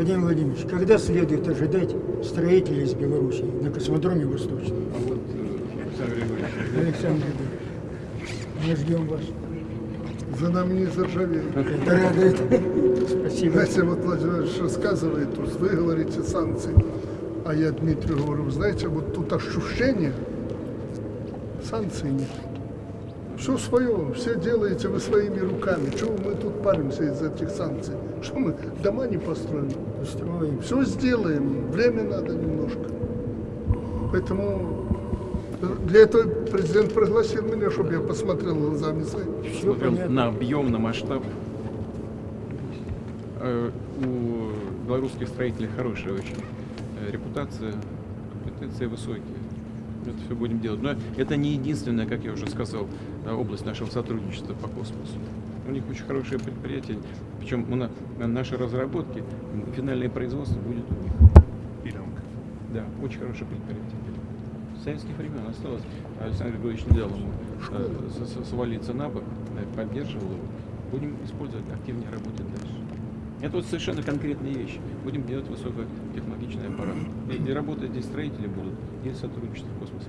Владимир Владимирович, когда следует ожидать строителей из Беларуси на космодроме Восточном? А вот э, Александр Григорьевич, Александр Григорьевич, мы ждем вас. За нами не заржавеет. Это радует. Спасибо. Знаете, вот Владимир Владимирович рассказывает, тут вы говорите санкции, а я Дмитрию говорю, знаете, вот тут ощущение, санкций нет. Все свое, все делаете вы своими руками. Чего мы тут паримся из этих санкций? Что мы дома не построим? Устроим. Все сделаем, время надо немножко. Поэтому для этого президент пригласил меня, чтобы я посмотрел глазами своими. Смотрел на объем, на масштаб. Э, У белорусских строителей хорошая очень э, репутация, компетенции высокие. Это все будем делать. Но это не единственная, как я уже сказал, э, область нашего сотрудничества по космосу. У них очень хорошее предприятие, причем на- на наши разработки, финальное производство будет у них. Да, очень хорошее предприятие. С советских времен осталось. Александр Григорьевич не дал ему э, свалиться на бок, э, поддерживал его. Будем использовать, активнее работать дальше. Это вот совершенно конкретные вещи. Будем делать высокотехнологичный аппарат. И, и работать здесь строители будут, и сотрудничество в космосе.